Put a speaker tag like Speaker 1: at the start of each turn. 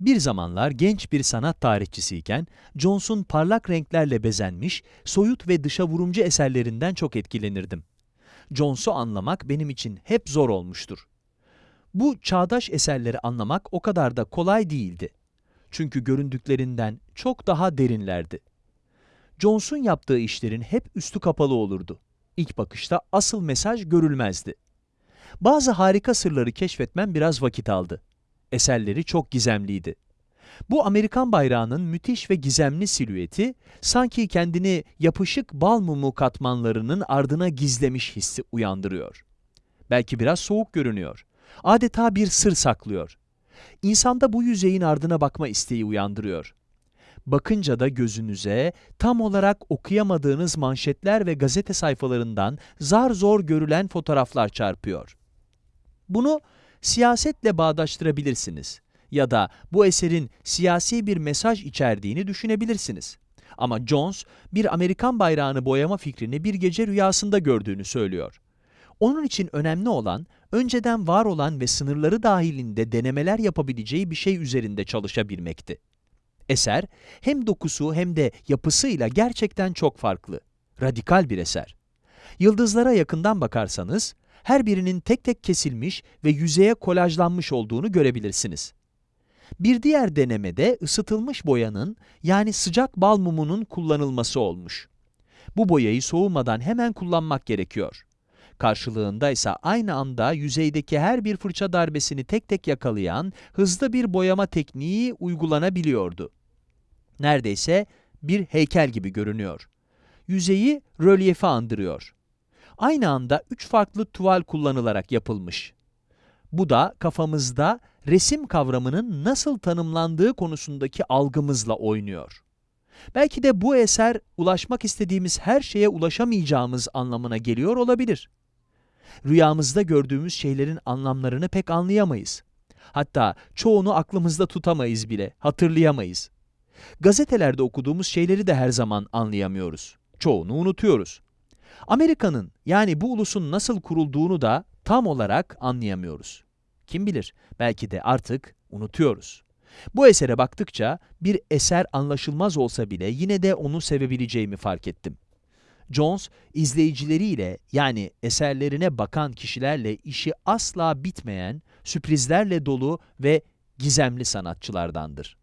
Speaker 1: Bir zamanlar genç bir sanat tarihçisiyken, Jones'un parlak renklerle bezenmiş, soyut ve dışa vurumcu eserlerinden çok etkilenirdim. Jones'u anlamak benim için hep zor olmuştur. Bu çağdaş eserleri anlamak o kadar da kolay değildi. Çünkü göründüklerinden çok daha derinlerdi. Jones'un yaptığı işlerin hep üstü kapalı olurdu. İlk bakışta asıl mesaj görülmezdi. Bazı harika sırları keşfetmem biraz vakit aldı. Eserleri çok gizemliydi. Bu Amerikan bayrağının müthiş ve gizemli silüeti, sanki kendini yapışık bal mumu katmanlarının ardına gizlemiş hissi uyandırıyor. Belki biraz soğuk görünüyor. Adeta bir sır saklıyor. İnsanda bu yüzeyin ardına bakma isteği uyandırıyor. Bakınca da gözünüze tam olarak okuyamadığınız manşetler ve gazete sayfalarından zar zor görülen fotoğraflar çarpıyor. Bunu siyasetle bağdaştırabilirsiniz ya da bu eserin siyasi bir mesaj içerdiğini düşünebilirsiniz. Ama Jones, bir Amerikan bayrağını boyama fikrini bir gece rüyasında gördüğünü söylüyor. Onun için önemli olan, önceden var olan ve sınırları dahilinde denemeler yapabileceği bir şey üzerinde çalışabilmekti. Eser, hem dokusu hem de yapısıyla gerçekten çok farklı. Radikal bir eser. Yıldızlara yakından bakarsanız, her birinin tek tek kesilmiş ve yüzeye kolajlanmış olduğunu görebilirsiniz. Bir diğer denemede ısıtılmış boyanın yani sıcak bal mumunun kullanılması olmuş. Bu boyayı soğumadan hemen kullanmak gerekiyor. Karşılığında ise aynı anda yüzeydeki her bir fırça darbesini tek tek yakalayan hızlı bir boyama tekniği uygulanabiliyordu. Neredeyse bir heykel gibi görünüyor. Yüzeyi rölyefe andırıyor. Aynı anda üç farklı tuval kullanılarak yapılmış. Bu da kafamızda resim kavramının nasıl tanımlandığı konusundaki algımızla oynuyor. Belki de bu eser ulaşmak istediğimiz her şeye ulaşamayacağımız anlamına geliyor olabilir. Rüyamızda gördüğümüz şeylerin anlamlarını pek anlayamayız. Hatta çoğunu aklımızda tutamayız bile, hatırlayamayız. Gazetelerde okuduğumuz şeyleri de her zaman anlayamıyoruz. Çoğunu unutuyoruz. Amerika'nın yani bu ulusun nasıl kurulduğunu da tam olarak anlayamıyoruz. Kim bilir, belki de artık unutuyoruz. Bu esere baktıkça bir eser anlaşılmaz olsa bile yine de onu sevebileceğimi fark ettim. Jones, izleyicileriyle yani eserlerine bakan kişilerle işi asla bitmeyen, sürprizlerle dolu ve gizemli sanatçılardandır.